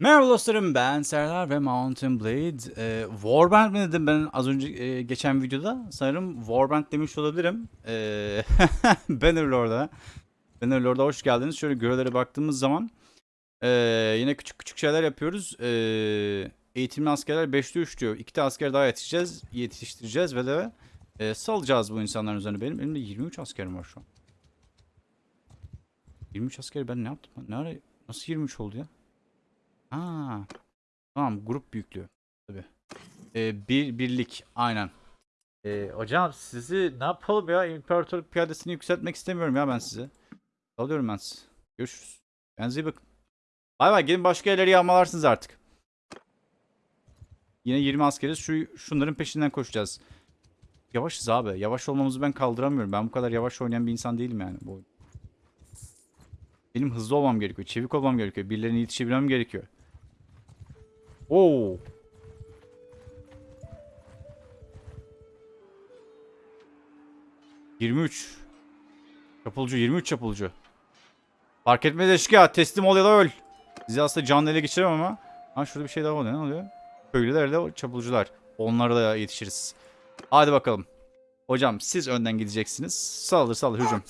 Merhaba dostlarım ben Serdar ve Mountain Blade. Ee, Warband mi dedim ben az önce e, geçen videoda? Sanırım Warband demiş olabilirim. Ee, Bannerlord'a. Bannerlord'a hoş geldiniz. Şöyle görevlere baktığımız zaman e, yine küçük küçük şeyler yapıyoruz. E, eğitimli askerler 5'te 3 diyor. 2 de asker daha yetişeceğiz, yetiştireceğiz ve de e, salacağız bu insanların üzerine. Benim elimde 23 askerim var şu an. 23 asker ben ne yaptım? Ne ara, nasıl 23 oldu ya? Ha. Tamam grup büyüklüğü. Tabii. Ee, bir birlik aynen. Ee, hocam sizi ne yapalım ya? İmparatorluk piyadesini yükseltmek istemiyorum ya ben size. Alıyorum ben sizi. Görüşürüz. Kendinize iyi bakın. Bay bay gelin başka yerleri yağmalarsınız artık. Yine 20 askeriz. Şu şunların peşinden koşacağız. Yavaşız abi. Yavaş olmamızı ben kaldıramıyorum. Ben bu kadar yavaş oynayan bir insan değilim yani bu. Benim hızlı olmam gerekiyor. Çevik olmam gerekiyor. Birilerine yetişebilmem gerekiyor. Oo. ...23. Çapulcu, 23 çapulcu. Fark etmez eşkıya, teslim ol ya da öl. Sizi aslında canlı ele geçiremem ama... Ha şurada bir şey daha oluyor, ne oluyor? Köylüler de çapulcular. Onlara da yetişiriz. Hadi bakalım. Hocam siz önden gideceksiniz. Saldır saldır hücum.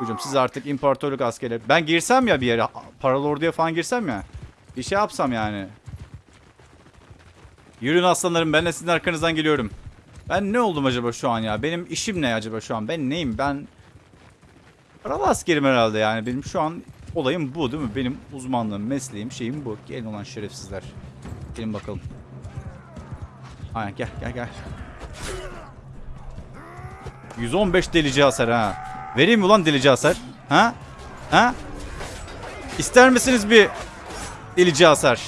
Hücum siz artık imparatorluk askerleri. Ben girsem ya bir yere, paralı orduya falan girsem ya. Bir şey yapsam yani. Yürüyün aslanlarım ben de sizin arkanızdan geliyorum. Ben ne oldum acaba şu an ya? Benim işim ne acaba şu an? Ben neyim? Ben paralı askerim herhalde yani. Benim şu an olayım bu değil mi? Benim uzmanlığım, mesleğim, şeyim bu. Gelin olan şerefsizler. Gelin bakalım. Aynen gel gel gel. 115 delici hasar ha. Vereyim mi ulan delici hasar? Ha? Ha? İster misiniz bir delici hasar?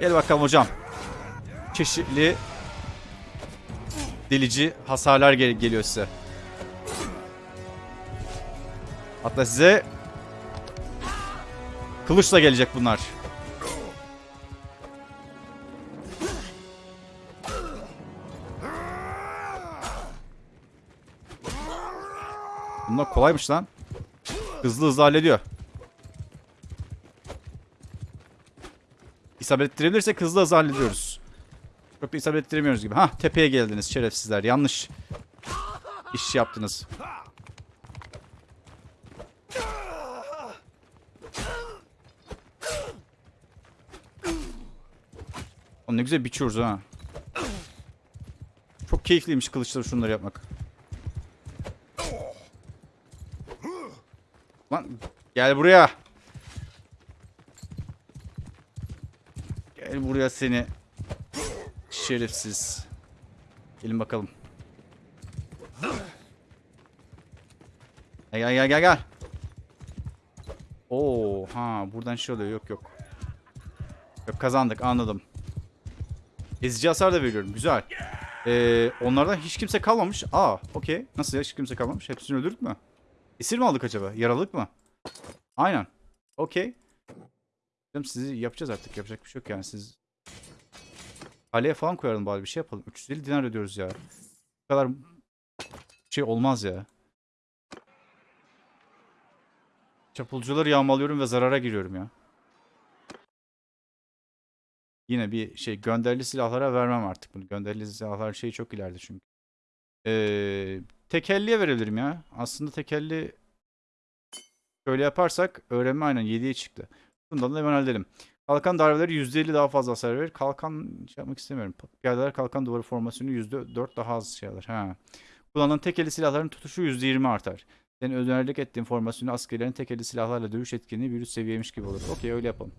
Gel bakalım hocam çeşitli delici hasarlar gel geliyor size. Hatta size kılıçla gelecek bunlar. Bunlar kolaymış lan. Hızlı hızlı hallediyor. İsabet ettirebilirsek hızlı hızlı hallediyoruz. Çok da isabet ettiremiyoruz gibi. Hah tepeye geldiniz şerefsizler. Yanlış iş yaptınız. O ne güzel biçiyoruz ha. Çok keyifliymiş kılıçları şunları yapmak. Lan gel buraya. Gel buraya seni. Şerefsiz. Gelin bakalım. Gel gel gel gel. Oo ha buradan şey oluyor yok yok. Yok kazandık anladım. Ezici hasar da veriyorum güzel. Ee, onlardan hiç kimse kalmamış. Aa okey. Nasıl ya hiç kimse kalmamış? Hepsini öldürdük mü? Esir mi aldık acaba? Yaralık mı? Aynen. Okey. Sizi yapacağız artık. Yapacak bir şey yok yani. Siz Kaleye falan koyalım bari bir şey yapalım. 350 dinar ödüyoruz ya. Bu kadar şey olmaz ya. Çapulcuları yağmalıyorum ve zarara giriyorum ya. Yine bir şey gönderili silahlara vermem artık bunu. Gönderili silahlar şey çok ileride çünkü. Ee, tekelliye verebilirim ya. Aslında tekelli şöyle yaparsak öğrenme aynen 7'ye çıktı. Bundan da hemen halledelim. Kalkan darbeleri %50 daha fazla hasar verir. Kalkan yapmak istemiyorum. Piyadeler kalkan duvarı formasyonu %4 daha az şey alır. Ha. Kullanılan tek eli silahların tutuşu %20 artar. Senin önerlik ettiğin formasyonu askerlerin tek eli silahlarla dövüş etkinliği bir üst seviyeymiş gibi olur. Okey öyle yapalım.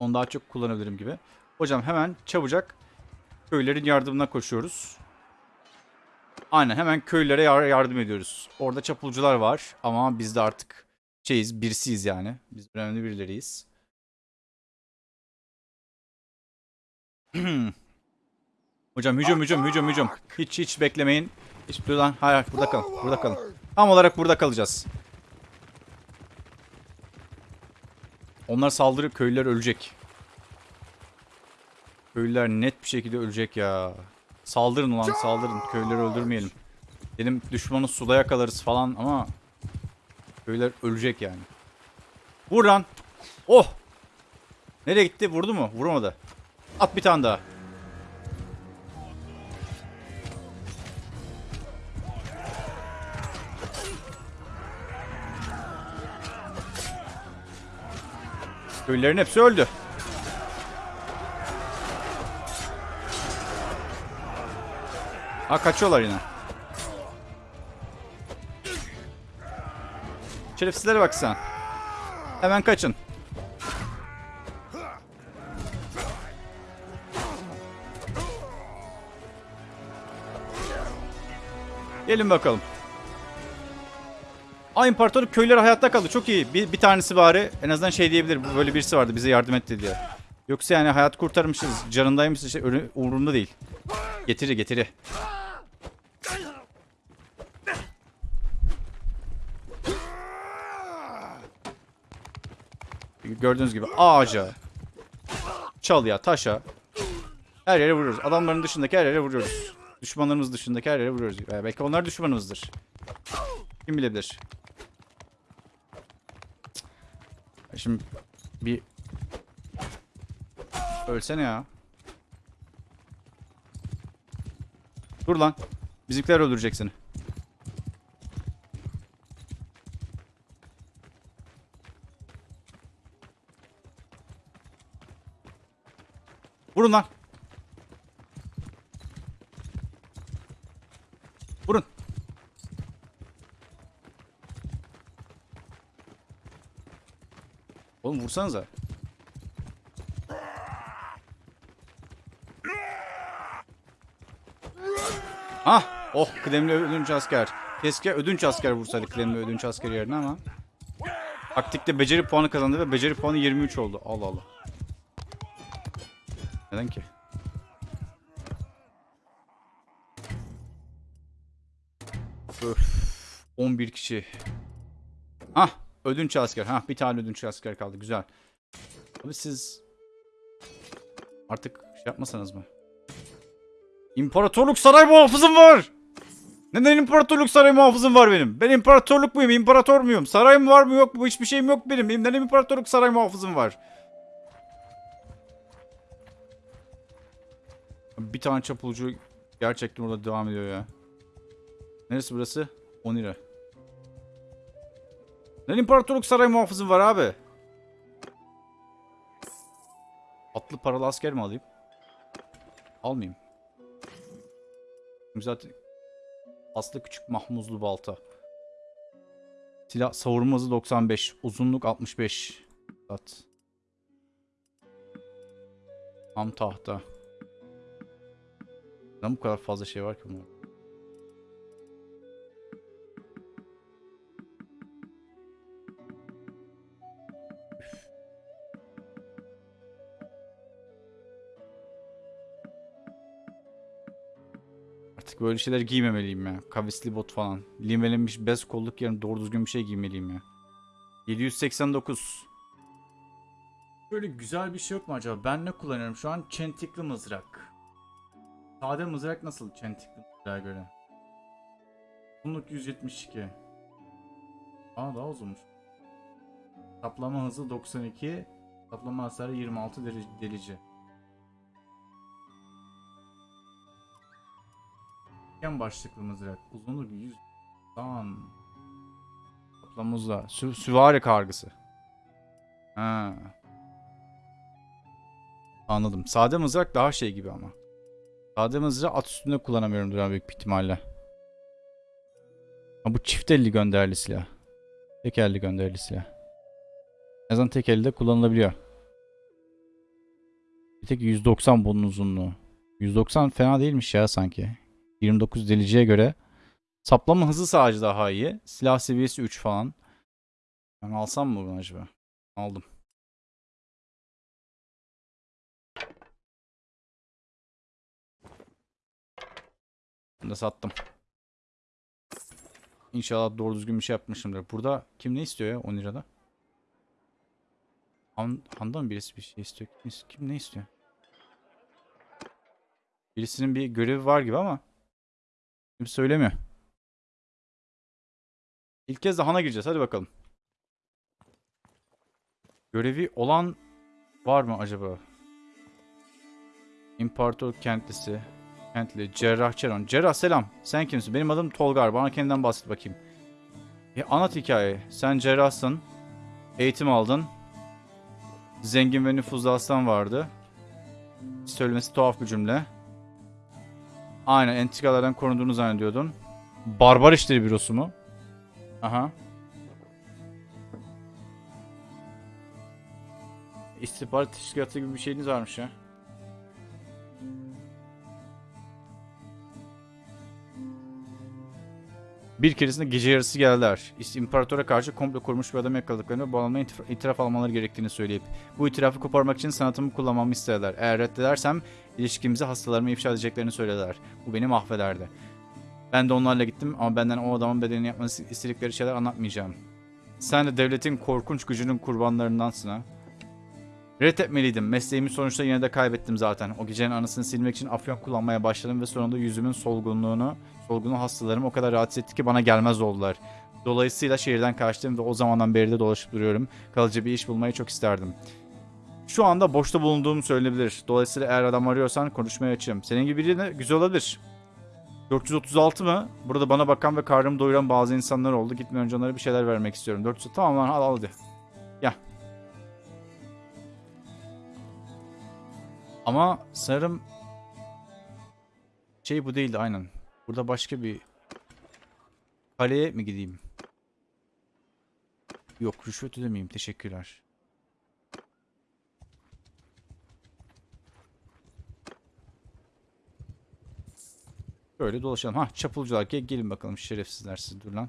Onu daha çok kullanabilirim gibi. Hocam hemen çabucak köylerin yardımına koşuyoruz. Aynen hemen köylere yardım ediyoruz. Orada çapulcular var ama biz de artık şeyiz birisiyiz yani. Biz önemli birileriyiz. Hocam hücum hücum hücum hücum. Hiç hiç beklemeyin. Hiç buradan hayır burada kalın. Burada kalın. Tam olarak burada kalacağız. Onlar saldırıp köylüler ölecek. Köylüler net bir şekilde ölecek ya. Saldırın ulan saldırın. Köylüleri öldürmeyelim. Dedim düşmanı suda yakalarız falan ama köylüler ölecek yani. Vur lan. Oh. Nereye gitti? Vurdu mu? Vurmadı. At bir tane daha. Köylülerin hepsi öldü. Ha kaçıyorlar yine. Şerefsizlere bak sen. Hemen kaçın. Gelin bakalım. Aa imparatorluk köyleri hayatta kaldı. Çok iyi. Bir, bir tanesi bari en azından şey diyebilir. Böyle birisi vardı bize yardım etti diye. Yoksa yani hayat kurtarmışız. Canındaymışız. Şey, umurumda değil. Getiri getiri. Gördüğünüz gibi ağaca, çalıya, taşa her yere vuruyoruz. Adamların dışındaki her yere vuruyoruz. Düşmanlarımız dışındaki her yere vuruyoruz. Ee, belki onlar düşmanımızdır. Kim bilebilir. Şimdi bir ölsene ya. Dur lan. Bizimkiler öldürecek seni. Vurun lan. Vursanıza. Ah! Oh kıdemli ödünç asker. Keşke ödünç asker vursaydı kıdemli ödünç asker yerine ama. Taktikte beceri puanı kazandı ve beceri puanı 23 oldu. Allah Allah. Neden ki? Öf. 11 kişi. Ödünç asker. Hah bir tane ödünç asker kaldı. Güzel. Abi siz artık şey yapmasanız mı? İmparatorluk saray muhafızım var. Neden imparatorluk saray muhafızım var benim? Ben imparatorluk muyum? İmparator muyum? Sarayım var mı yok mu? Hiçbir şeyim yok. Benim neden imparatorluk saray muhafızım var? Bir tane çapulcu gerçekten orada devam ediyor ya. Neresi burası? Onira. Neden imparatorluk saray muhafızım var abi? Atlı paralı asker mi alayım? Almayayım. Zaten aslı küçük mahmuzlu balta. Silah savurma hızı 95. Uzunluk 65. At. Ham tahta. Neden bu kadar fazla şey var ki bunun? Artık böyle şeyler giymemeliyim ya. Kavisli bot falan. Limelenmiş bez kolluk yerine doğru düzgün bir şey giymeliyim ya. 789. Böyle güzel bir şey yok mu acaba? Ben ne kullanıyorum? Şu an çentikli mızrak. Sade mızrak nasıl çentikli mızrağa göre? Uzunluk 172. Aa daha uzunmuş. Saplama hızı 92. Saplama hasarı 26 deli- delici. Üçgen başlıklı mızrak. Uzunluk 100. Tamam. Saplama hızı. Sü süvari kargısı. Ha. Anladım. Sade mızrak daha şey gibi ama. Sade mızrağı at üstünde kullanamıyorumdur abi büyük bir ihtimalle. Ha, bu çift elli gönderili silah. Tek elli gönderili silah. En azından tek elde kullanılabiliyor. Bir tek 190 bunun uzunluğu. 190 fena değilmiş ya sanki. 29 deliciye göre. Saplama hızı sadece daha iyi. Silah seviyesi 3 falan. Ben alsam mı bunu acaba? Aldım. Bunu da sattım. İnşallah doğru düzgün bir şey yapmışımdır. Burada kim ne istiyor ya 10 lirada? Han, Handan birisi bir şey istiyor? Kim ne istiyor? Birisinin bir görevi var gibi ama kim söylemiyor. İlk kez de Han'a gireceğiz. Hadi bakalım. Görevi olan Var mı acaba? İmparator kentlisi. Kentli. Cerrah Çeron. Cerrah selam. Sen kimsin? Benim adım Tolgar. Bana kendinden bahset bakayım. E, anlat hikayeyi. Sen cerrahsın. Eğitim aldın. Zengin ve nüfuzlu aslan vardı. Söylemesi tuhaf bir cümle. Aynen entikalardan korunduğunu zannediyordun. Barbar işleri bürosu mu? Aha. İstihbarat teşkilatı gibi bir şeyiniz varmış ya. Bir keresinde gece yarısı geldiler. İmparatora karşı komplo kurmuş bir adam yakaladıklarını ve itiraf, itiraf almaları gerektiğini söyleyip bu itirafı koparmak için sanatımı kullanmamı istediler. Eğer reddedersem ilişkimizi hastalarıma ifşa edeceklerini söylediler. Bu beni mahvederdi. Ben de onlarla gittim ama benden o adamın bedenini yapması istedikleri şeyler anlatmayacağım. Sen de devletin korkunç gücünün kurbanlarındansın ha. Reddetmeliydim. Mesleğimi sonuçta yine de kaybettim zaten. O gecenin anısını silmek için afyon kullanmaya başladım ve sonunda yüzümün solgunluğunu, solgunluğu hastalarım o kadar rahatsız etti ki bana gelmez oldular. Dolayısıyla şehirden kaçtım ve o zamandan beri de dolaşıp duruyorum. Kalıcı bir iş bulmayı çok isterdim. Şu anda boşta bulunduğum söylenebilir. Dolayısıyla eğer adam arıyorsan konuşmaya açığım. Senin gibi birine güzel olabilir. 436 mı? Burada bana bakan ve karnımı doyuran bazı insanlar oldu. Gitmeden önce onlara bir şeyler vermek istiyorum. 400 tamam lan al al hadi. Gel. Ama sanırım şey bu değildi aynen. Burada başka bir kaleye mi gideyim? Yok rüşvet ödemeyeyim. Teşekkürler. Böyle dolaşalım. Ha çapulcular gel, gelin bakalım şerefsizler siz dur lan.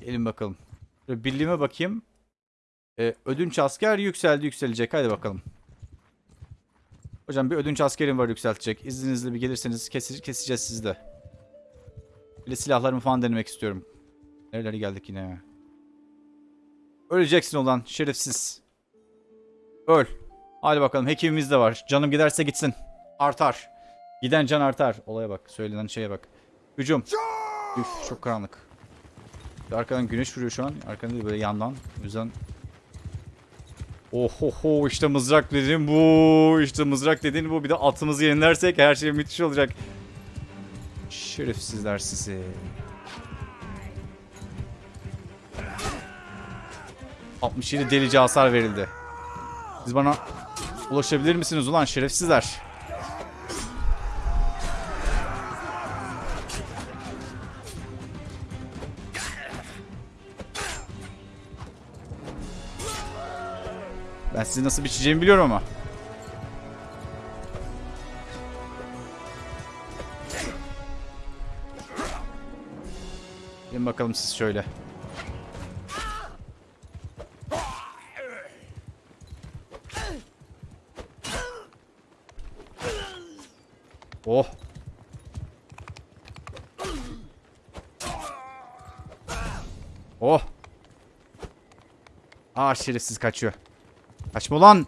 Gelin bakalım. Şöyle birliğime bakayım. Ee, ödünç asker yükseldi yükselecek. Hadi bakalım. Hocam bir ödünç askerim var yükseltecek. İzninizle bir gelirseniz kesi- keseceğiz sizi de. Bir de silahlarımı falan denemek istiyorum. Nerelere geldik yine. Öleceksin olan şerefsiz. Öl. Hadi bakalım hekimimiz de var. Canım giderse gitsin. Artar. Giden can artar. Olaya bak. Söylenen şeye bak. Hücum. Üf çok karanlık. Arkadan güneş vuruyor şu an. Arkadan değil böyle yandan. O yüzden Ohoho işte mızrak dediğin bu. İşte mızrak dediğin bu. Bir de atımızı yenilersek her şey müthiş olacak. Şerefsizler sizi. ...67 delici hasar verildi. Siz bana ulaşabilir misiniz ulan şerefsizler? Ben sizi nasıl biçeceğimi biliyorum ama. Gelin bakalım siz şöyle. Oh. Oh. Aa şerefsiz kaçıyor. Kaçma ulan.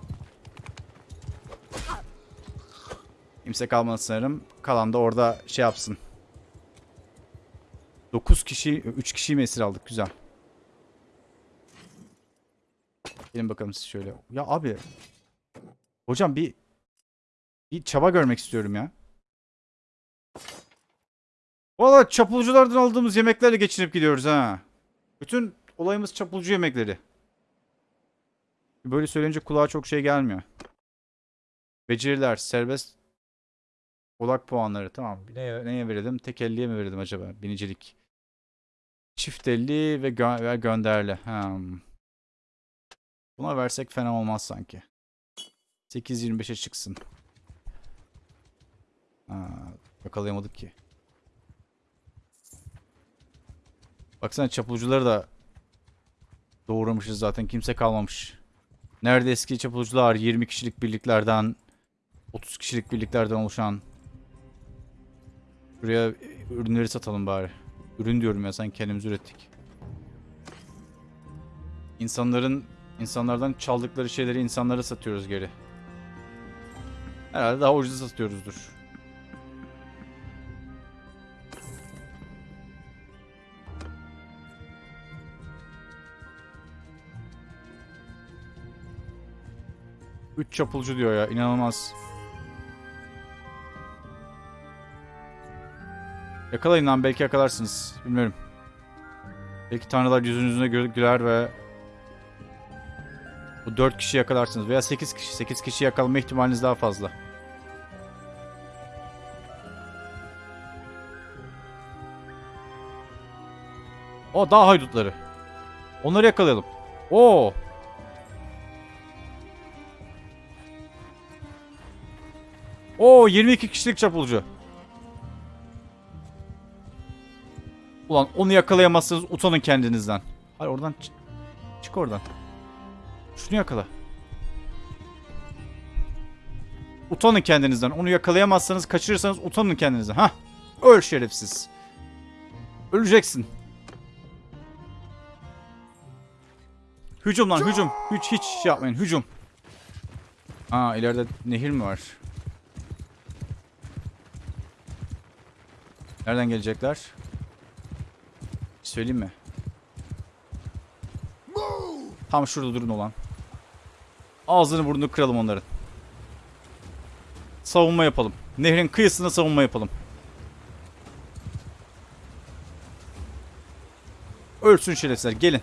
Kimse kalmadı sanırım. Kalan da orada şey yapsın. 9 kişi, 3 kişiyi mi aldık? Güzel. Gelin bakalım siz şöyle. Ya abi. Hocam bir bir çaba görmek istiyorum ya. Valla çapulculardan aldığımız yemeklerle geçinip gidiyoruz ha. Bütün olayımız çapulcu yemekleri. Böyle söyleyince kulağa çok şey gelmiyor. Beceriler, serbest odak puanları. Tamam. Neye, neye verelim? Tek elliye mi verelim acaba? Binicilik. Çift elli ve, gö ve gönderli. Hmm. Buna versek fena olmaz sanki. 8.25'e çıksın. Ha, yakalayamadık ki. Baksana çapulcuları da doğramışız zaten. Kimse kalmamış. Nerede eski çapulcular 20 kişilik birliklerden 30 kişilik birliklerden oluşan Buraya ürünleri satalım bari. Ürün diyorum ya sen kendimiz ürettik. İnsanların insanlardan çaldıkları şeyleri insanlara satıyoruz geri. Herhalde daha ucuza satıyoruzdur. 3 çapulcu diyor ya. inanılmaz. Yakalayın lan belki yakalarsınız. Bilmiyorum. Belki tanrılar yüzünüzüne gü- güler ve bu 4 kişi yakalarsınız veya 8 kişi. 8 kişi yakalama ihtimaliniz daha fazla. O daha haydutları. Onları yakalayalım. Oo. Oo 22 kişilik çapulcu. Ulan onu yakalayamazsınız utanın kendinizden. Hayır oradan çı- çık oradan. Şunu yakala. Utanın kendinizden. Onu yakalayamazsanız kaçırırsanız utanın kendinizden. Ha? Öl şerefsiz. Öleceksin. Hücum lan hücum. Hiç hiç şey yapmayın hücum. Aa ileride nehir mi var? Nereden gelecekler? Söyleyeyim mi? Tam şurada durun olan. Ağzını burnunu kıralım onların. Savunma yapalım. Nehrin kıyısında savunma yapalım. Ölsün şerefsizler gelin.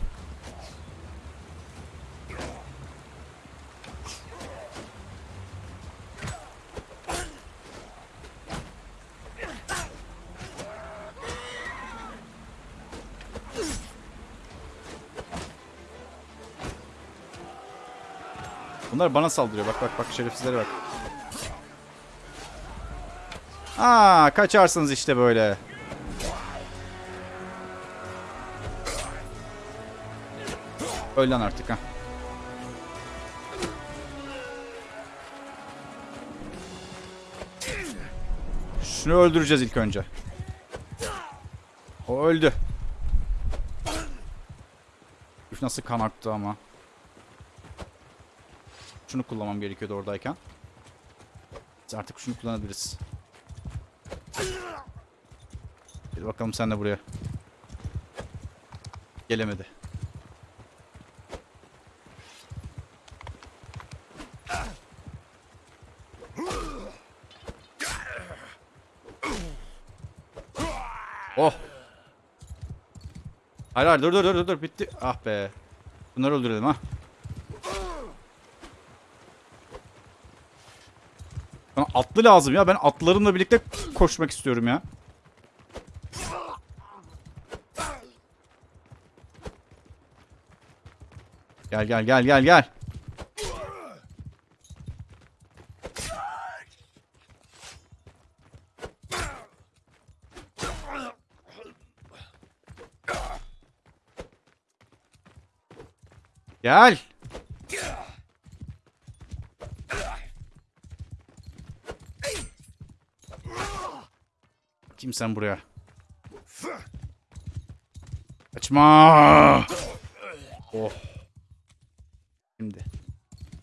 Bunlar bana saldırıyor. Bak bak bak şerefsizlere bak. Aa kaçarsınız işte böyle. Öl lan artık ha. Şunu öldüreceğiz ilk önce. O öldü. Üf nasıl kan aktı ama. Şunu kullanmam gerekiyordu oradayken. Biz artık şunu kullanabiliriz. Gel bakalım sen de buraya. Gelemedi. Oh. Hayır hayır dur dur dur dur bitti. Ah be. Bunları öldürelim ha. Atlı lazım ya. Ben atlarımla birlikte koşmak istiyorum ya. Gel gel gel gel gel. Gel. Kim sen buraya? Kaçma. Oh. Şimdi.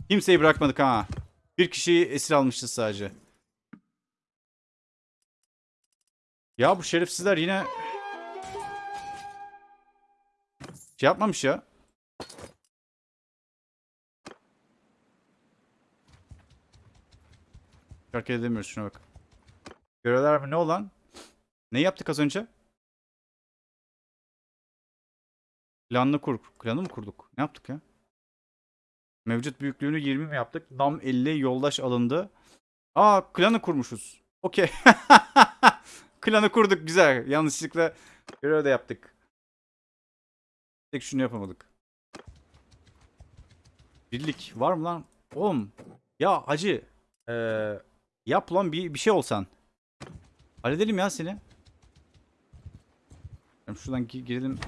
Kimseyi bırakmadık ha. Bir kişiyi esir almışız sadece. Ya bu şerefsizler yine şey yapmamış ya. Hareket edemiyoruz şuna bak. Görevler mi ne olan? Ne yaptık az önce? Planlı kur. Planı mı kurduk? Ne yaptık ya? Mevcut büyüklüğünü 20 mi yaptık? Dam 50 yoldaş alındı. Aa klanı kurmuşuz. Okey. klanı kurduk güzel. Yanlışlıkla görev de yaptık. Tek şunu yapamadık. Birlik var mı lan? Oğlum. Ya hacı. Ee, yap lan bir, bir şey olsan. Halledelim ya seni. Şuradan gi- girelim.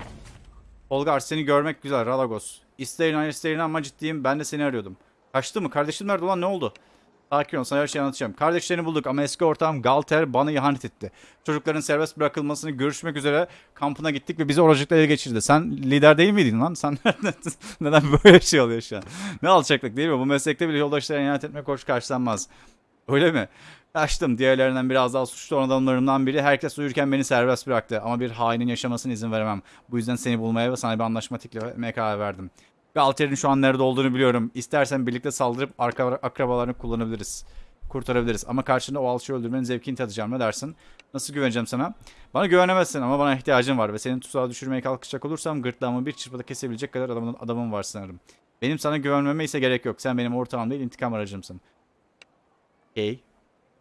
Olgar seni görmek güzel Ralagos. İster inan ister inanma ciddiyim ben de seni arıyordum. Kaçtı mı? Kardeşim nerede ulan ne oldu? Sakin ol sana her şeyi anlatacağım. Kardeşlerini bulduk ama eski ortağım Galter bana ihanet etti. Çocukların serbest bırakılmasını görüşmek üzere kampına gittik ve bizi oracıkla ele geçirdi. Sen lider değil miydin lan? Sen neden böyle şey oluyor şu an? Ne alçaklık değil mi? Bu meslekte bile yoldaşlara ihanet etmek hoş karşılanmaz. Öyle mi? Kaçtım. Diğerlerinden biraz daha suçlu olan adamlarımdan biri. Herkes uyurken beni serbest bıraktı. Ama bir hainin yaşamasına izin veremem. Bu yüzden seni bulmaya ve sana bir anlaşma teklif etmeye karar verdim. Galter'in şu an nerede olduğunu biliyorum. İstersen birlikte saldırıp arka, akrabalarını kullanabiliriz. Kurtarabiliriz. Ama karşında o alçıyı öldürmenin zevkini tadacağım. Ne dersin? Nasıl güveneceğim sana? Bana güvenemezsin ama bana ihtiyacın var ve senin tuzağa düşürmeye kalkışacak olursam gırtlağımı bir çırpıda kesebilecek kadar adamın, adamım var sanırım. Benim sana güvenmeme ise gerek yok. Sen benim ortağım değil intikam aracımsın. Okey.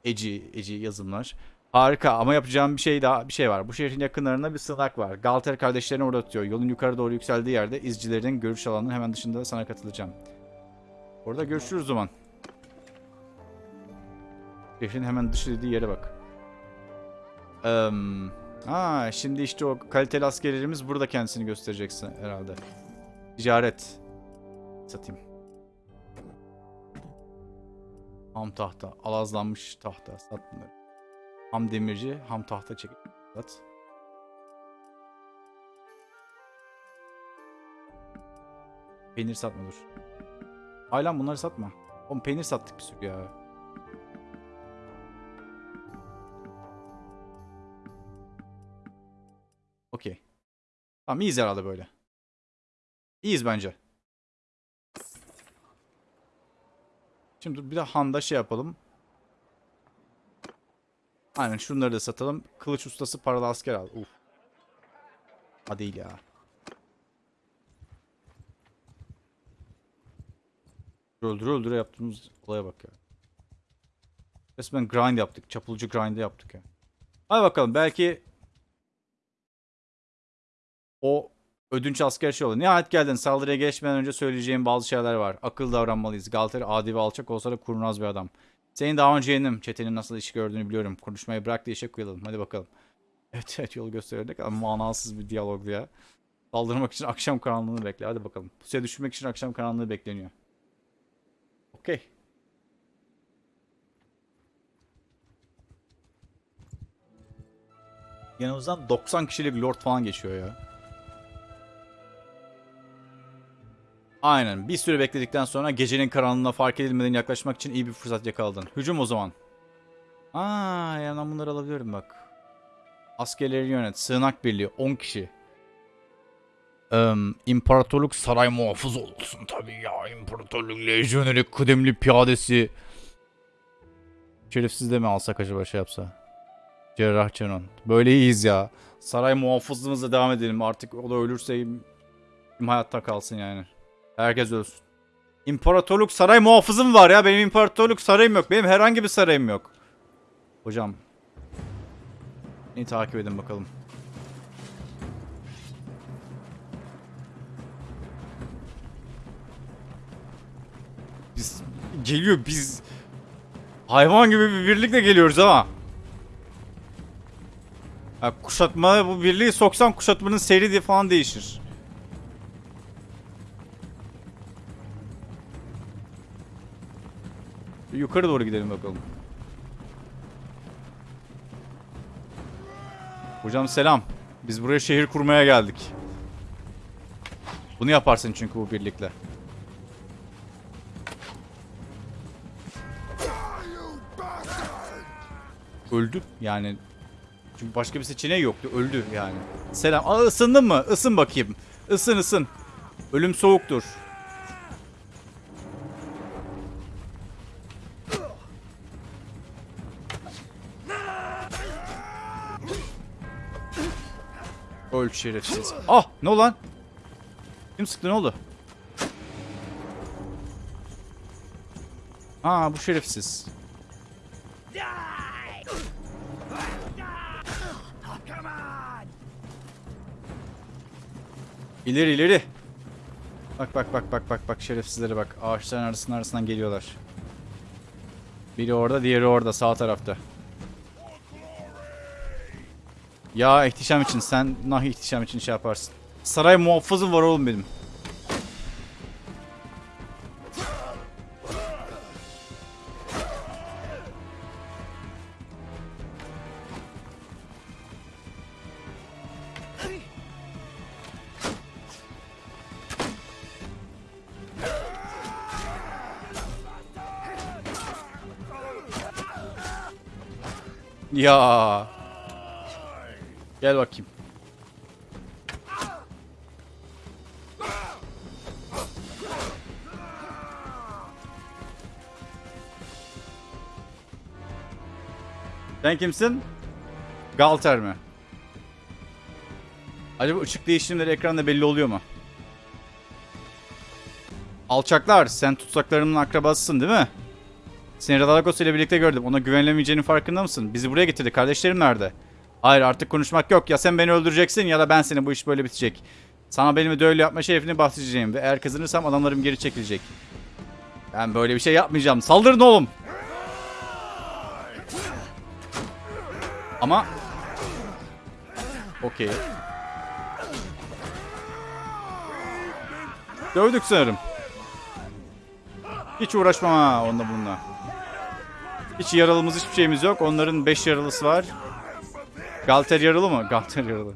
Eci, eci yazımlar. Harika ama yapacağım bir şey daha bir şey var. Bu şehrin yakınlarında bir sığınak var. Galter kardeşlerini orada tutuyor. Yolun yukarı doğru yükseldiği yerde izcilerin görüş alanının hemen dışında sana katılacağım. Orada görüşürüz o zaman. Şehrin hemen dışı dediği yere bak. Eee ha, şimdi işte o kaliteli askerlerimiz burada kendisini göstereceksin herhalde. Ticaret. Satayım. Ham tahta. Alazlanmış tahta. Sat bunları. Ham demirci. Ham tahta çek. Sat. Peynir satma dur. Aylan bunları satma. Oğlum peynir sattık bir sürü ya. Okey. Tamam iyiyiz herhalde böyle. İyiyiz bence. Şimdi bir de Han'da şey yapalım. Aynen şunları da satalım. Kılıç ustası paralı asker al. Uf. Ha değil ya. Öldüre öldüre yaptığımız olaya bak ya. Resmen grind yaptık. Çapulcu grind'i yaptık ya. Hadi bakalım belki o ödünç asker şey olur. Nihayet geldin. Saldırıya geçmeden önce söyleyeceğim bazı şeyler var. Akıl davranmalıyız. Galter adi ve alçak olsa da kurnaz bir adam. Senin daha önce yenim. Çetenin nasıl iş gördüğünü biliyorum. Konuşmayı bırak da işe koyalım. Hadi bakalım. Evet evet yolu göstererek ama manasız bir diyalogdu ya. Saldırmak için akşam karanlığını bekle. Hadi bakalım. Pusuya düşürmek için akşam karanlığı bekleniyor. Okey. Yanımızdan 90 kişilik lord falan geçiyor ya. Aynen. Bir süre bekledikten sonra gecenin karanlığına fark edilmeden yaklaşmak için iyi bir fırsat yakaladın. Hücum o zaman. Aa, yani bunları alabiliyorum bak. Askerleri yönet. Sığınak birliği 10 kişi. Eee İmparatorluk saray muhafız olsun tabii ya. İmparatorluk lejyoneri kıdemli piyadesi. Şerefsiz de mi alsak acaba şey yapsa? Cerrah Canon. Böyle iyiyiz ya. Saray muhafızlığımıza devam edelim. Artık o da ölürse kim hayatta kalsın yani. Herkes ölsün. İmparatorluk saray muhafızım var ya. Benim imparatorluk sarayım yok. Benim herhangi bir sarayım yok. Hocam. Beni takip edin bakalım. Biz geliyor biz hayvan gibi bir birlikle geliyoruz ama. Ya kuşatma bu birliği soksan kuşatmanın seyri diye falan değişir. Yukarı doğru gidelim bakalım. Hocam selam. Biz buraya şehir kurmaya geldik. Bunu yaparsın çünkü bu birlikle. Öldü yani. Çünkü başka bir seçeneği yoktu. Öldü yani. Selam. Aa ısındın mı? Isın bakayım. Isın ısın. Ölüm soğuktur. Öl şerefsiz. Ah ne oldu lan? Kim sıktı ne oldu? Aa bu şerefsiz. İleri ileri. Bak bak bak bak bak bak şerefsizlere bak. Ağaçların arasından arasından geliyorlar. Biri orada, diğeri orada sağ tarafta. Ya ihtişam için sen nah ihtişam için şey yaparsın. Saray muhafızım var oğlum benim. Ya. Gel bakayım. Sen kimsin? Galter mi? Acaba ışık değişimleri ekranda belli oluyor mu? Alçaklar sen tutsaklarımın akrabasısın değil mi? Seni Radalagos ile birlikte gördüm. Ona güvenilemeyeceğinin farkında mısın? Bizi buraya getirdi. Kardeşlerim nerede? Hayır artık konuşmak yok. Ya sen beni öldüreceksin ya da ben seni. Bu iş böyle bitecek. Sana benim öyle yapma şerefini bahsedeceğim. Ve eğer kazanırsam adamlarım geri çekilecek. Ben böyle bir şey yapmayacağım. Saldırın oğlum. Ama... Okey. Dövdük sanırım. Hiç uğraşmam ha onunla bununla. Hiç yaralımız hiçbir şeyimiz yok. Onların 5 yaralısı var. Galter yaralı mı? Galter yaralı.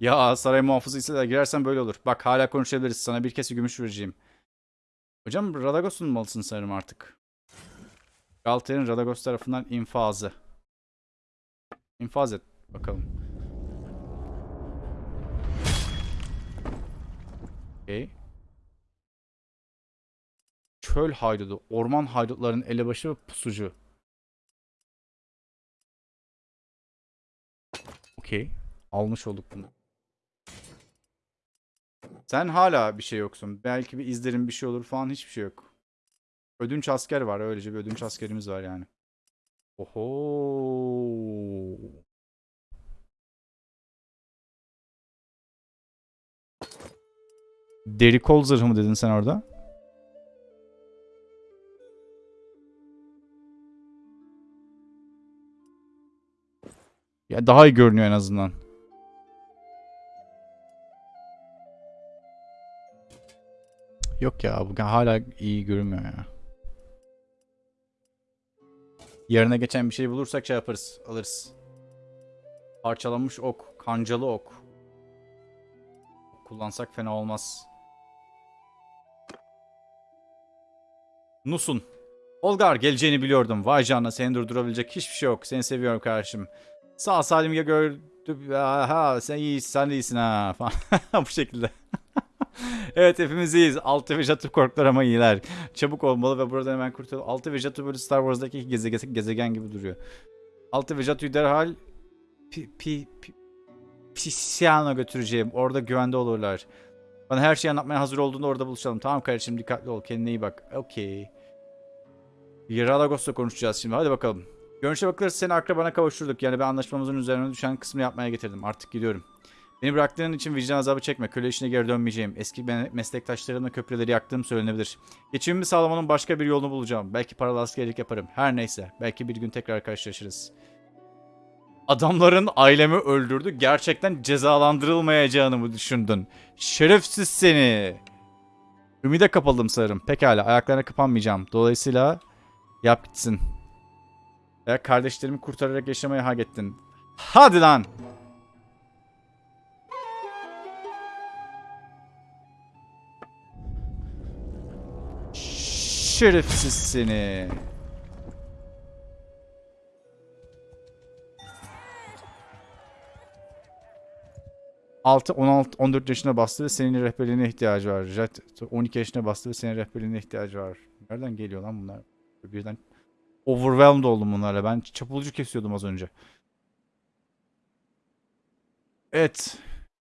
Ya saray muhafızıyla girersen böyle olur. Bak hala konuşabiliriz. Sana bir kese gümüş vereceğim. Hocam Radagos'un malısın sanırım artık. Galter'in Radagos tarafından infazı. İnfaz et bakalım. Okey. Çöl haydudu. Orman haydutların elebaşı ve pusucu. Okey. Almış olduk bunu. Sen hala bir şey yoksun. Belki bir izlerin bir şey olur falan hiçbir şey yok. Ödünç asker var. Öylece bir ödünç askerimiz var yani. Oho. Deri kol zırhı mı dedin sen orada? Ya daha iyi görünüyor en azından. Yok ya bu hala iyi görünmüyor ya. Yerine geçen bir şey bulursak şey yaparız, alırız. Parçalanmış ok, kancalı ok. Kullansak fena olmaz. Nusun. Olgar geleceğini biliyordum. Vay canına seni durdurabilecek hiçbir şey yok. Seni seviyorum kardeşim. Sağ salim ya gördüm. Aha sen iyisin sen de iyisin ha falan. Bu şekilde. evet hepimiz iyiyiz. Altı ve Jatu korktular ama iyiler. Çabuk olmalı ve buradan hemen kurtulalım. Altı ve Jatu böyle Star Wars'daki gezegen, gezegen gibi duruyor. Altı ve Jatu'yu derhal pi, pi, pi, Pisyan'a götüreceğim. Orada güvende olurlar. Bana her şeyi anlatmaya hazır olduğunda orada buluşalım. Tamam kardeşim dikkatli ol. Kendine iyi bak. Okey. Radagos'la konuşacağız şimdi. Hadi bakalım. Görünüşe bakılırsa seni akrabana kavuşturduk. Yani ben anlaşmamızın üzerine düşen kısmını yapmaya getirdim. Artık gidiyorum. Beni bıraktığın için vicdan azabı çekme. Köle işine geri dönmeyeceğim. Eski me- meslektaşlarımla köprüleri yaktığım söylenebilir. Geçimimi sağlamanın başka bir yolunu bulacağım. Belki paralı askerlik yaparım. Her neyse. Belki bir gün tekrar karşılaşırız. Adamların ailemi öldürdü. Gerçekten cezalandırılmayacağını mı düşündün? Şerefsiz seni. Ümide kapıldım sanırım. Pekala ayaklarına kapanmayacağım. Dolayısıyla yap gitsin. Veya kardeşlerimi kurtararak yaşamayı hak ettin. Hadi lan. Şerefsiz seni. Altı, 16, 14 yaşına bastı ve senin rehberliğine ihtiyacı var. Jet 12 yaşına bastı ve senin rehberliğine ihtiyacı var. Nereden geliyor lan bunlar? Birden overwhelmed oldum bunlarla. Ben çapulcu kesiyordum az önce. Evet.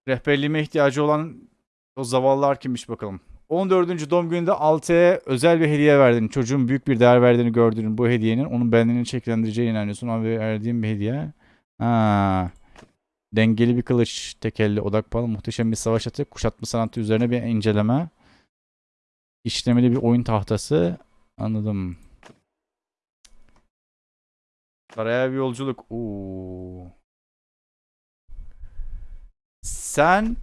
Rehberliğime ihtiyacı olan o zavallılar kimmiş bakalım. 14. doğum gününde Alte'ye özel bir hediye verdin. Çocuğun büyük bir değer verdiğini gördüğün bu hediyenin onun benliğini şekillendireceğine inanıyorsun. Ama verdiğim bir hediye. Ha. Dengeli bir kılıç, tekelli odak pahalı, muhteşem bir savaş atı, kuşatma sanatı üzerine bir inceleme. İşlemeli bir oyun tahtası. Anladım. Saraya bir yolculuk. Oo. Sen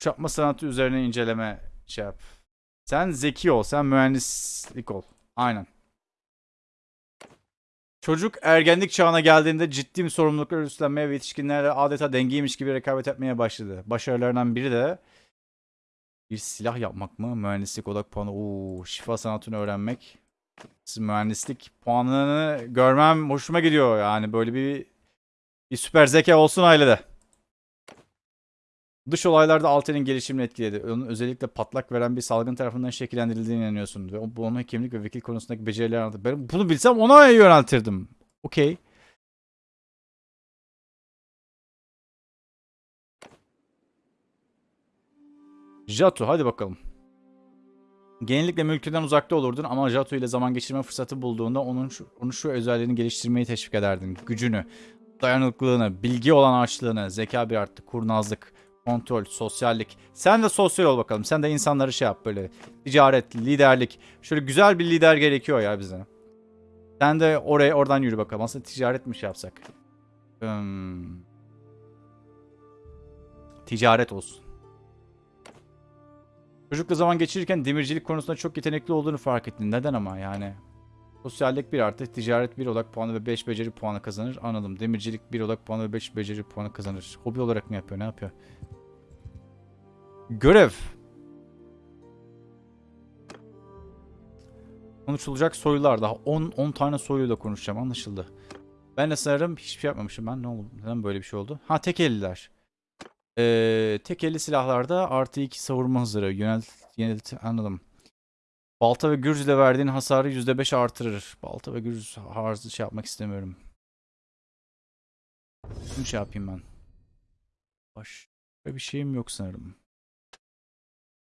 kuşatma sanatı üzerine inceleme şey yap. Sen zeki ol. Sen mühendislik ol. Aynen. Çocuk ergenlik çağına geldiğinde ciddi bir sorumluluklar üstlenmeye ve yetişkinlerle adeta dengeymiş gibi rekabet etmeye başladı. Başarılarından biri de bir silah yapmak mı? Mühendislik odak puanı. Oo, şifa sanatını öğrenmek. Mühendislik puanını görmem hoşuma gidiyor. Yani böyle bir bir süper zeka olsun ailede. Dış olaylarda Alter'in gelişimini etkiledi. Onun özellikle patlak veren bir salgın tarafından şekillendirildiğine inanıyorsun. Ve bu onun hekimlik ve vekil konusundaki becerileri anlattı. Ben bunu bilsem ona yöneltirdim. Okey. Jatu hadi bakalım. Genellikle mülküden uzakta olurdun ama Jatu ile zaman geçirme fırsatı bulduğunda onun şu, onu şu özelliğini geliştirmeyi teşvik ederdin. Gücünü, dayanıklılığını, bilgi olan açlığını, zeka bir arttı, kurnazlık, kontrol, sosyallik. Sen de sosyal ol bakalım. Sen de insanları şey yap böyle. Ticaret, liderlik. Şöyle güzel bir lider gerekiyor ya bize. Sen de oraya oradan yürü bakalım. Aslında ticaret mi şey yapsak? Hmm. Ticaret olsun. Çocukla zaman geçirirken demircilik konusunda çok yetenekli olduğunu fark ettin. Neden ama yani? Sosyallik 1 artı, ticaret 1 odak puanı ve 5 beceri puanı kazanır. Anladım. Demircilik 1 odak puanı ve 5 beceri puanı kazanır. Hobi olarak mı yapıyor? Ne yapıyor? Görev. Konuşulacak soylular daha. 10 10 tane soyluyla konuşacağım. Anlaşıldı. Ben de sanırım hiçbir şey yapmamışım ben. Ne oldu? Neden böyle bir şey oldu? Ha tek elliler. Ee, tek elli silahlarda artı 2 savurma hızları. Yönelt, yönelt anladım. Balta ve gürz ile verdiğin hasarı %5 artırır. Balta ve gürz harzı şey yapmak istemiyorum. Bunu şey yapayım ben. Başka bir şeyim yok sanırım.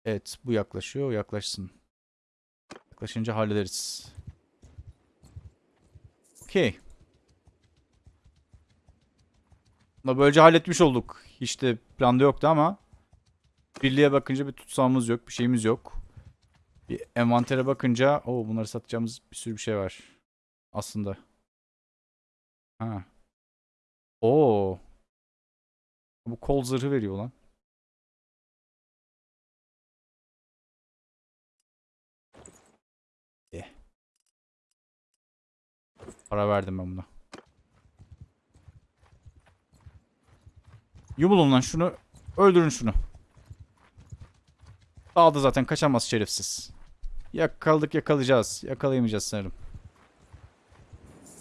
Evet bu yaklaşıyor. Yaklaşsın. Yaklaşınca hallederiz. Okey. Böylece halletmiş olduk. Hiç de planda yoktu ama birliğe bakınca bir tutsağımız yok. Bir şeyimiz yok. Bir envantere bakınca o bunları satacağımız bir sürü bir şey var. Aslında. Ha. Oo. Bu kol zırhı veriyor lan. Eh. Para verdim ben buna. Yumulun lan şunu. Öldürün şunu. Dağıldı zaten kaçamaz şerefsiz. Yakaladık yakalayacağız. Yakalayamayacağız sanırım.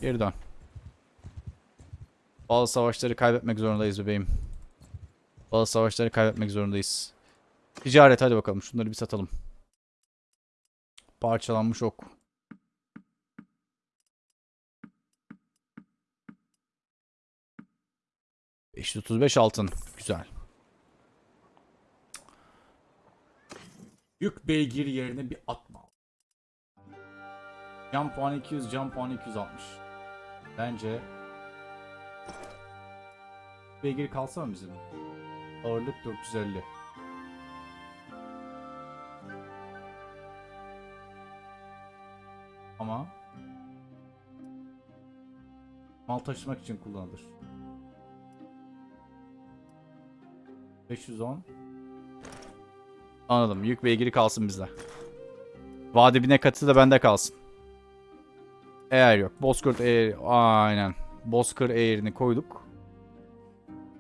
Geri dön. Bazı savaşları kaybetmek zorundayız bebeğim. Bazı savaşları kaybetmek zorundayız. Ticaret hadi bakalım şunları bir satalım. Parçalanmış ok. ...535 altın. Güzel. Yük beygir yerine bir atma. Can puanı 200, can puanı 260. Bence... Beygir kalsa mı bizim? Ağırlık 450. Ama... Mal taşımak için kullanılır. 510 Anladım. Yük beygiri kalsın bizde. Vade bine katı da bende kalsın. Eğer yok. Bozkurt Air. Aynen. Bozkır Air'ini koyduk.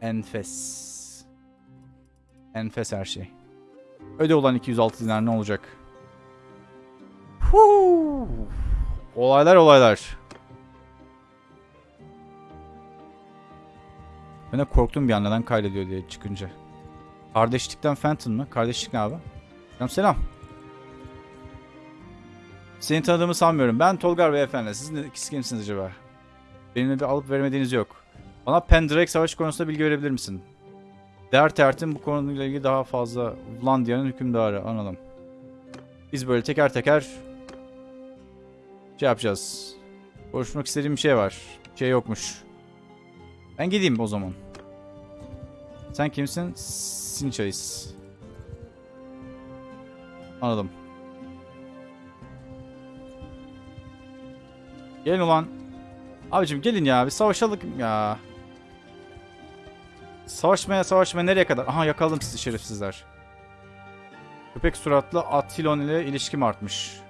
Enfes. Enfes her şey. Öde olan 206 dinar ne olacak? Huu. Olaylar olaylar. Ben de korktum bir an neden kaydediyor diye çıkınca. Kardeşlikten Phantom mı? Kardeşlik ne abi? Selam selam. Seni tanıdığımı sanmıyorum. Ben Tolgar Beyefendi. Siz ne, kimsiniz acaba? Benimle bir alıp veremediğiniz yok. Bana Pendrake Savaşı konusunda bilgi verebilir misin? Dert Ert'in bu konuyla ilgili daha fazla Vlandia'nın hükümdarı. Anladım. Biz böyle teker teker şey yapacağız. Konuşmak istediğim bir şey var. Bir şey yokmuş. Ben gideyim o zaman. Sen kimsin? Sinchais. Anladım. Gelin ulan. Abicim gelin ya bir savaşalım ya. Savaşmaya savaşmaya nereye kadar? Aha yakaladım sizi şerefsizler. Köpek suratlı Atilon ile ilişkim artmış.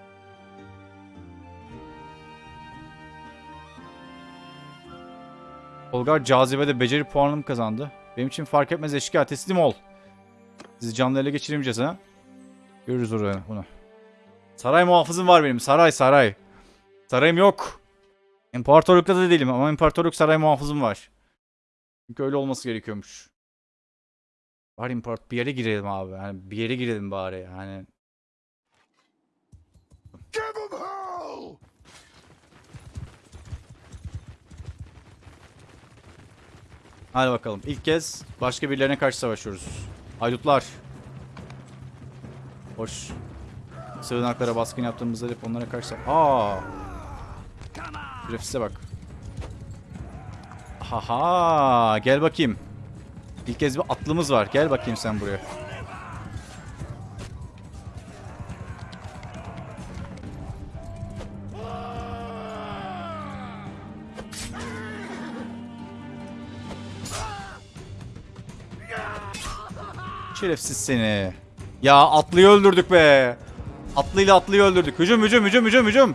Olgar cazibede beceri puanım kazandı. Benim için fark etmez eşkıya teslim ol. Sizi canlı ele geçiremeyeceğiz ha. Görürüz oraya bunu. Saray muhafızım var benim. Saray saray. Sarayım yok. İmparatorlukta da değilim ama imparatorluk saray muhafızım var. Çünkü öyle olması gerekiyormuş. Bari import bir yere girelim abi. Yani bir yere girelim bari yani. Give him hell! Hadi bakalım. İlk kez başka birilerine karşı savaşıyoruz. Haydutlar. Hoş. Sığınaklara baskın yaptığımızda hep onlara karşı... Aa. Grafise bak. Haha. Gel bakayım. İlk kez bir atlımız var. Gel bakayım sen buraya. Şerefsiz seni. Ya atlıyı öldürdük be. Atlıyla atlıyı öldürdük. Hücum hücum hücum hücum hücum.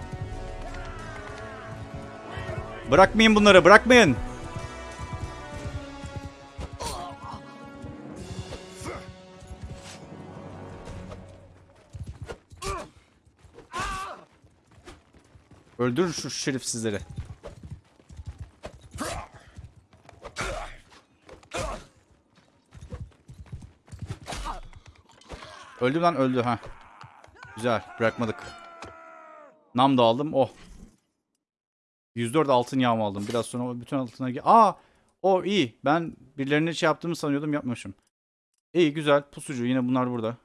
Bırakmayın bunları bırakmayın. Öldür şu şerefsizleri. Öldü lan öldü ha. Güzel bırakmadık. Nam da aldım. Oh. 104 altın yağma aldım. Biraz sonra bütün altınları... ge- Aa! O iyi. Ben birilerine şey yaptığımı sanıyordum yapmamışım. İyi güzel. Pusucu yine bunlar burada.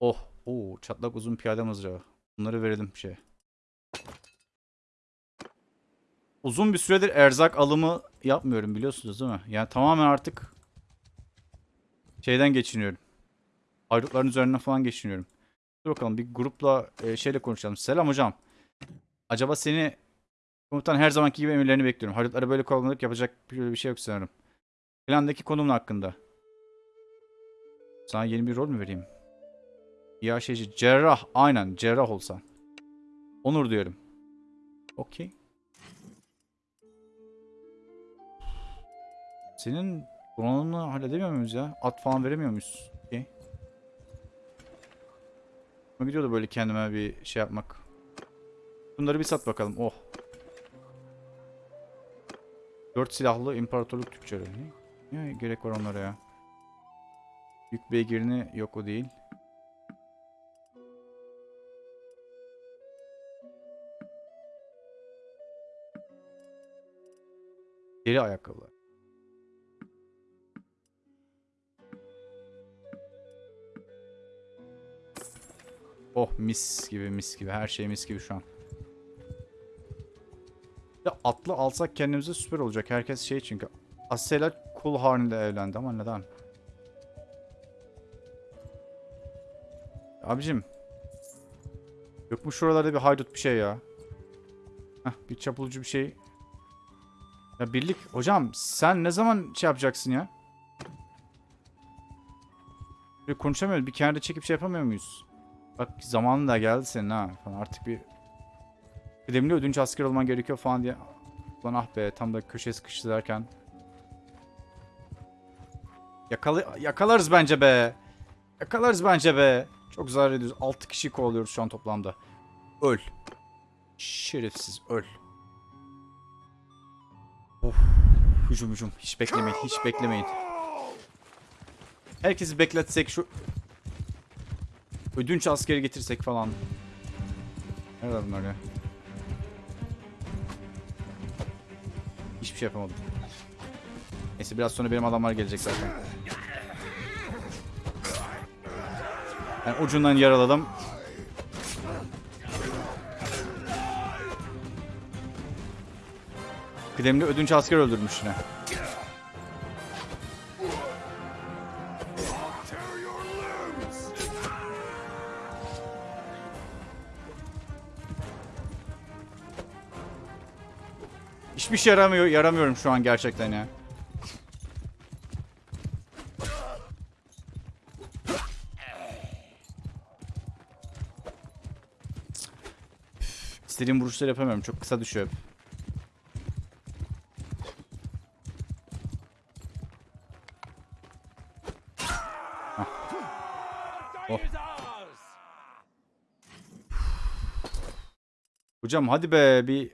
Oh. Oo, çatlak uzun piyade mızrağı. Bunları verelim şey. Uzun bir süredir erzak alımı yapmıyorum biliyorsunuz değil mi? Yani tamamen artık şeyden geçiniyorum. Ayrıkların üzerinden falan geçiniyorum. Dur bakalım bir grupla e, şeyle konuşalım. Selam hocam. Acaba seni komutan her zamanki gibi emirlerini bekliyorum. Haydutlara böyle kovalamak yapacak bir, bir şey yok sanırım. Plandaki konumun hakkında. Sana yeni bir rol mü vereyim? Ya şeyci cerrah. Aynen cerrah olsan. Onur diyorum. Okey. Senin donanımını halledemiyor muyuz ya? At falan veremiyor muyuz? Gidiyordu böyle kendime bir şey yapmak. Bunları bir sat bakalım. Oh. Dört silahlı imparatorluk tüccarı. Ne? Ne gerek var onlara ya? Yük beygirini yok o değil. Deri ayakkabılar. Oh mis gibi mis gibi her şey mis gibi şu an. Ya atlı alsak kendimize süper olacak. Herkes şey çünkü. Asela Kulharn ile evlendi ama neden? Abicim. Yok mu şuralarda bir haydut bir şey ya? Heh, bir çapulcu bir şey. Ya birlik. Hocam sen ne zaman şey yapacaksın ya? Böyle konuşamıyoruz. Bir kenarda çekip şey yapamıyor muyuz? Bak zamanın da geldi senin ha. Falan artık bir kıdemli ödünç asker olman gerekiyor falan diye. Ulan ah be tam da köşeye sıkıştı derken. Yakalı yakalarız bence be. Yakalarız bence be. Çok zarar ediyoruz. 6 kişi kovalıyoruz şu an toplamda. Öl. Şerefsiz öl. Of. Hücum hücum. Hiç beklemeyin. Hiç beklemeyin. Herkesi bekletsek şu ödünç askeri getirsek falan. Nerede bunlar ya? Hiçbir şey yapamadım. Neyse biraz sonra benim adamlar gelecek zaten. Ben ucundan yaraladım. Kıdemli ödünç asker öldürmüş yine. Hiçbir şey yaramıyor, yaramıyorum şu an gerçekten ya. İstediğim vuruşları yapamıyorum. Çok kısa düşüyor. Hah. Oh. Hocam hadi be bir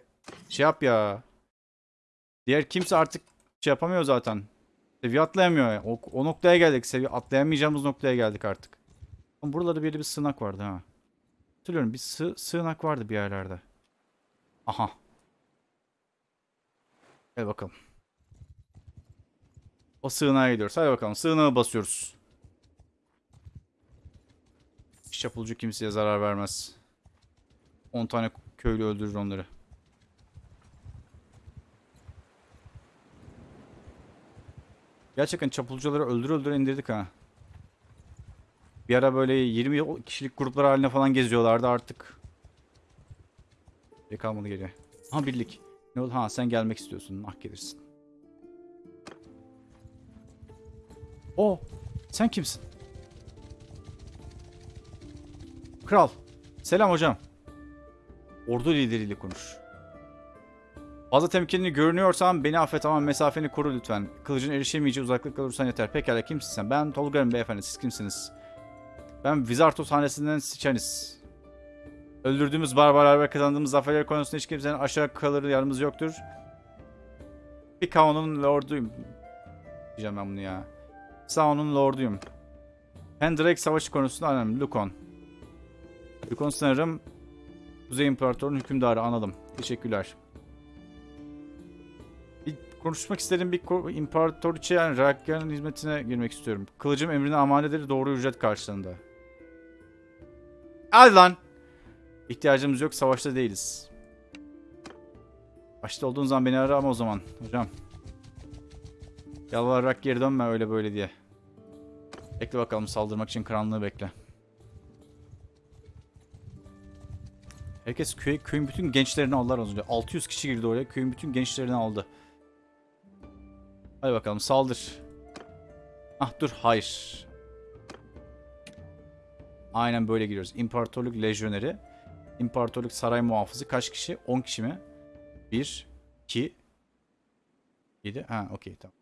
şey yap ya. Diğer kimse artık şey yapamıyor zaten. Seviye atlayamıyor. ya. O, o noktaya geldik. Seviye atlayamayacağımız noktaya geldik artık. Ama buralarda bir bir sığınak vardı ha. Hatırlıyorum bir sığ, sığınak vardı bir yerlerde. Aha. Gel bakalım. O sığınağa gidiyoruz. Hadi bakalım. Sığınağı basıyoruz. Çapulcu kimseye zarar vermez. 10 tane köylü öldürür onları. Gerçekten çapulcuları öldür öldür indirdik ha. Bir ara böyle 20 kişilik gruplar haline falan geziyorlardı artık. Bir kalmadı geriye. Ha birlik. Ne oldu? Ha sen gelmek istiyorsun. Ah gelirsin. O sen kimsin? Kral. Selam hocam. Ordu lideriyle konuş. Fazla temkinli görünüyorsan beni affet ama mesafeni koru lütfen. Kılıcın erişemeyeceği uzaklıkta olursan yeter. Pekala kimsin sen? Ben Tolga'yım beyefendi. Siz kimsiniz? Ben Vizartos hanesinden Siçanis. Öldürdüğümüz barbarlar ve kazandığımız zaferler konusunda hiç kimsenin aşağı kalır yanımız yoktur. Bir kanunun lorduyum. Diyeceğim ben bunu ya. Saun'un lorduyum. Pendrake savaşı konusunda anladım. Lukon. Lukon sanırım Kuzey İmparatorluğu'nun hükümdarı anladım. Teşekkürler. Konuşmak istediğim bir imparatoriçe yani Rakya'nın hizmetine girmek istiyorum. Kılıcım emrine amanedir doğru ücret karşılığında. Hadi lan. İhtiyacımız yok savaşta değiliz. Başta olduğun zaman beni ara ama o zaman hocam. Yalvararak geri dönme öyle böyle diye. Bekle bakalım saldırmak için karanlığı bekle. Herkes köy, köyün bütün gençlerini aldılar az önce. 600 kişi girdi oraya. Köyün bütün gençlerini aldı. Hadi bakalım saldır. Ah dur hayır. Aynen böyle giriyoruz. İmparatorluk lejyoneri. İmparatorluk saray muhafızı kaç kişi? 10 kişi mi? 1, 2, 7. Ha okey tamam.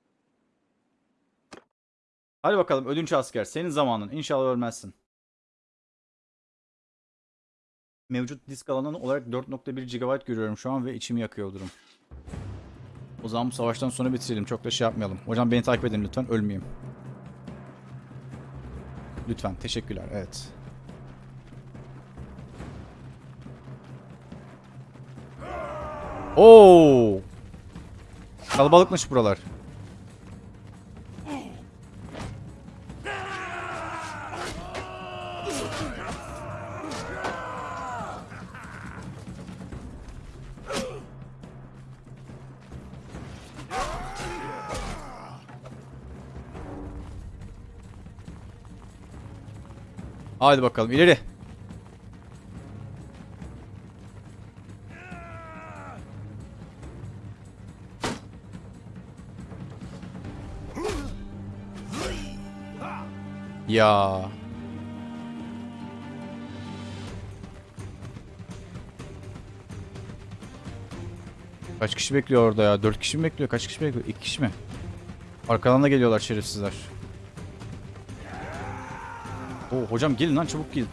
Hadi bakalım ödünç asker. Senin zamanın. İnşallah ölmezsin. Mevcut disk alanı olarak 4.1 GB görüyorum şu an ve içimi yakıyor durum. O zaman bu savaştan sonra bitirelim. Çok da şey yapmayalım. Hocam beni takip edin lütfen. Ölmeyeyim. Lütfen. Teşekkürler. Evet. Oo! Kalabalıkmış buralar. Haydi bakalım ileri. Ya. Kaç kişi bekliyor orada ya? 4 kişi mi bekliyor? Kaç kişi bekliyor? 2 kişi mi? Arkadan da geliyorlar şerefsizler. Oo hocam gelin lan çabuk gelin.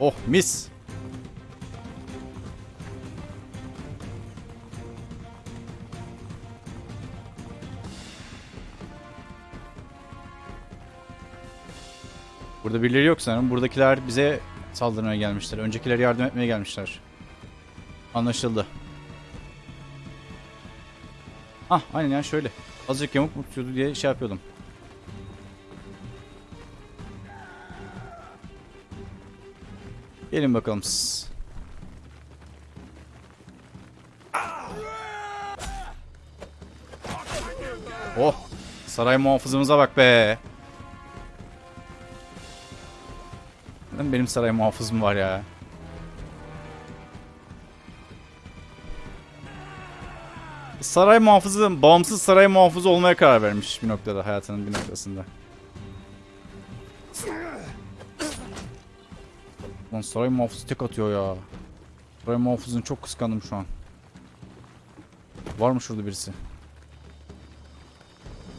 Oh mis. Burada birileri yok sanırım. Buradakiler bize saldırmaya gelmişler. Öncekiler yardım etmeye gelmişler. Anlaşıldı. Ah aynen ya şöyle. Azıcık yamuk mu tutuyordu diye şey yapıyordum. Gelin bakalım siz. Oh! Saray muhafızımıza bak be. Benim saray muhafızım var ya. Saray muhafızı, bağımsız saray muhafızı olmaya karar vermiş bir noktada hayatının bir noktasında. Lan saray muhafızı tek atıyor ya. Saray muhafızını çok kıskandım şu an. Var mı şurada birisi?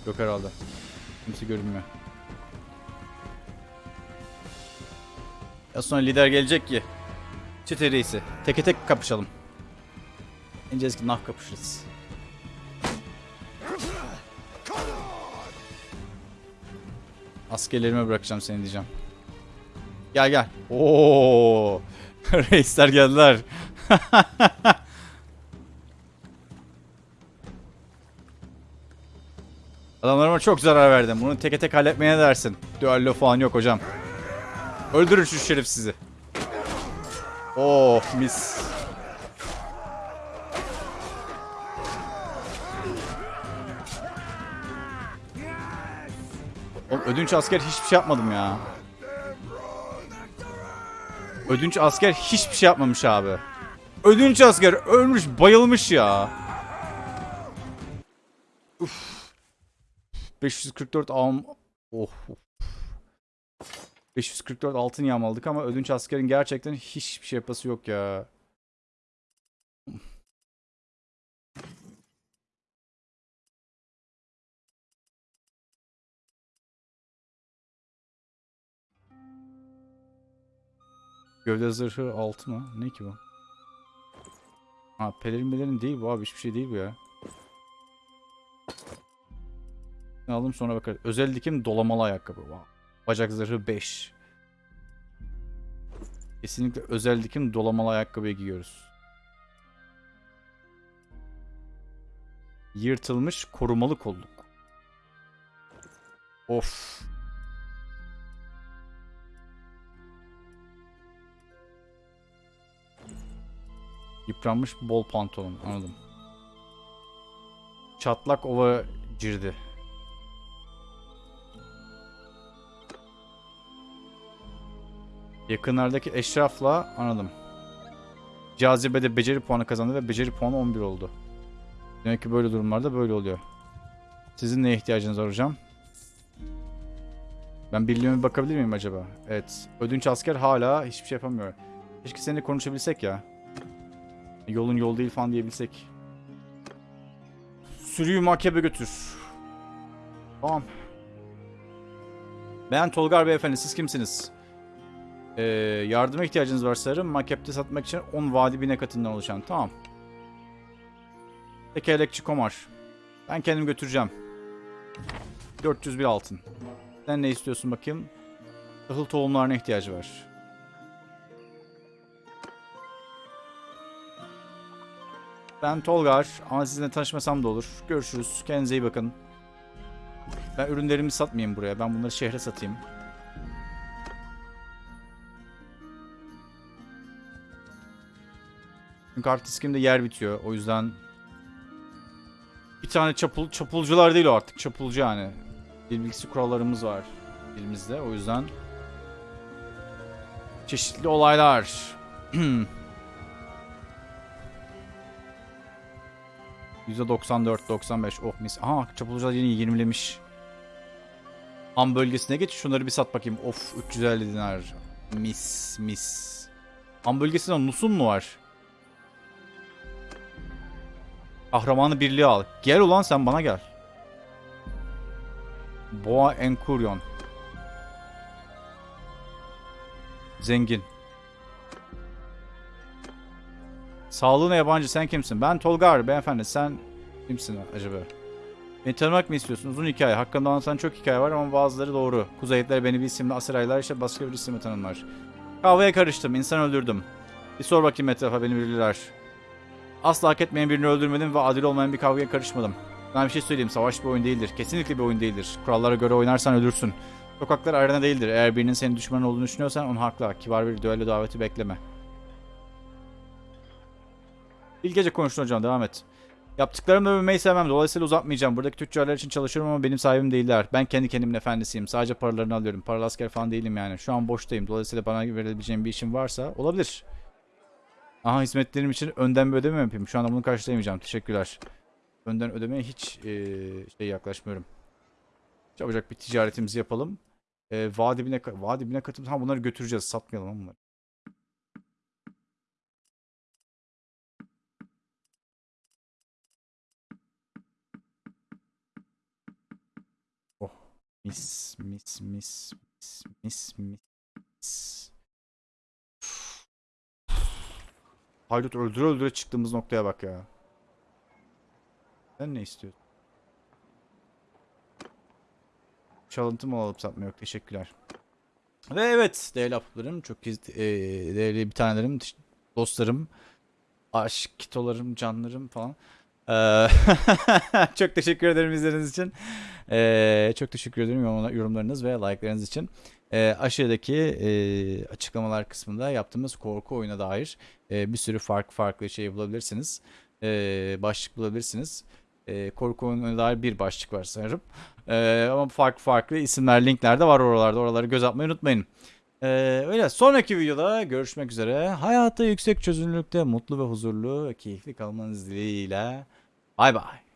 Yok herhalde. Kimse görünmüyor. Ya sonra lider gelecek ki. Çete reisi. Teke tek kapışalım. İneceğiz ki nah kapışırız. Askerlerime bırakacağım seni diyeceğim. Gel gel. Oo! Reisler geldiler. Adamlarıma çok zarar verdim. Bunu teke tek halletmeye dersin? Düello falan yok hocam. Öldürün şu şerefsizi. Oh mis. Oğlum, ödünç asker hiçbir şey yapmadım ya. Ödünç asker hiçbir şey yapmamış abi. Ödünç asker ölmüş bayılmış ya. Uf. 544 alm... Oh. 544 altın yağmaladık ama ödünç askerin gerçekten hiçbir şey yapası yok ya. Gövde zırhı altı mı? Ne ki bu? Ha pelerin melerin değil bu abi hiçbir şey değil bu ya. Aldım sonra bakarız. Özel dikim dolamalı ayakkabı. Wow. Bacak zırhı 5. Kesinlikle özel dikim dolamalı ayakkabıyı giyiyoruz. Yırtılmış korumalı kolluk. Of. Yıpranmış bol pantolon anladım. Çatlak ova cirdi. Yakınlardaki eşrafla anladım. Cazibede beceri puanı kazandı ve beceri puanı 11 oldu. Demek ki böyle durumlarda böyle oluyor. Sizin neye ihtiyacınız var hocam? Ben birliğime bir bakabilir miyim acaba? Evet. Ödünç asker hala hiçbir şey yapamıyor. Keşke seninle konuşabilsek ya. Yolun yol değil falan diyebilsek. Sürüyü makebe götür. Tamam. Ben Tolgar Beyefendi. Siz kimsiniz? Ee, yardıma ihtiyacınız var sanırım. Makepte satmak için 10 vadi bine katından oluşan. Tamam. Tekerlekçi Komar. Ben kendim götüreceğim. 401 altın. Sen ne istiyorsun bakayım? Tahıl tohumlarına ihtiyacı var. Ben Tolgar ama sizinle tanışmasam da olur. Görüşürüz. Kendinize iyi bakın. Ben ürünlerimi satmayayım buraya. Ben bunları şehre satayım. Çünkü hard diskimde yer bitiyor. O yüzden bir tane çapul, çapulcular değil o artık. Çapulcu yani. Dil bilgisi kurallarımız var dilimizde. O yüzden çeşitli olaylar. %94, 95. Oh mis. Aha çapulcular yeni 20'lemiş. Ham bölgesine geç. Şunları bir sat bakayım. Of 350 dinar. Mis mis. Ham bölgesinde Nusun mu var? Kahramanı birliği al. Gel ulan sen bana gel. Boğa Enkuryon. Zengin. Sağlığına yabancı sen kimsin? Ben Tolgar beyefendi sen kimsin acaba? Beni tanımak mı istiyorsun? Uzun hikaye. Hakkında anlatan çok hikaye var ama bazıları doğru. Kuzeyitler beni bir isimle Asıraylar işte başka bir isimle tanımlar. Kavgaya karıştım. insan öldürdüm. Bir sor bakayım etrafa beni bilirler. Asla hak etmeyen birini öldürmedim ve adil olmayan bir kavgaya karışmadım. Ben bir şey söyleyeyim. Savaş bir oyun değildir. Kesinlikle bir oyun değildir. Kurallara göre oynarsan ölürsün. Sokaklar arena değildir. Eğer birinin senin düşmanın olduğunu düşünüyorsan onu hakla. Kibar bir düello daveti bekleme. Bilgece konuştun hocam. Devam et. Yaptıklarımı övmeyi sevmem. Dolayısıyla uzatmayacağım. Buradaki tüccarlar için çalışıyorum ama benim sahibim değiller. Ben kendi kendimin efendisiyim. Sadece paralarını alıyorum. Paralı asker falan değilim yani. Şu an boştayım. Dolayısıyla bana verebileceğim bir işim varsa olabilir. Aha hizmetlerim için önden bir ödeme yapayım? Şu anda bunu karşılayamayacağım. Teşekkürler. Önden ödemeye hiç eee, şey yaklaşmıyorum. Çabucak bir ticaretimizi yapalım. Eee vadi dibine, ka- vadi dibine katım. Ha bunları götüreceğiz. Satmayalım bunları. Mis mis mis mis mis mis. Haydut öldüre öldüre çıktığımız noktaya bak ya. Sen ne istiyorsun? Çalıntı mı alıp satma yok. Teşekkürler. Ve evet değerli aplarım, çok iz- e, değerli bir tanelerim, dostlarım, aşk kitolarım, canlarım falan. Eee, çok teşekkür ederim izlediğiniz için. Eee, çok teşekkür ederim yorum- yorumlarınız ve like'larınız için. Eee, aşağıdaki eee, açıklamalar kısmında yaptığımız korku oyuna dair eee, bir sürü farklı farklı şey bulabilirsiniz. Eee, başlık bulabilirsiniz. Eee, korku oyununa dair bir başlık var sanırım. Eee, ama farklı farklı isimler, linkler de var oralarda. Oraları göz atmayı unutmayın. Eee, öyle. Sonraki videoda görüşmek üzere. Hayata yüksek çözünürlükte mutlu ve huzurlu keyifli kalmanız dileğiyle. Bay bay.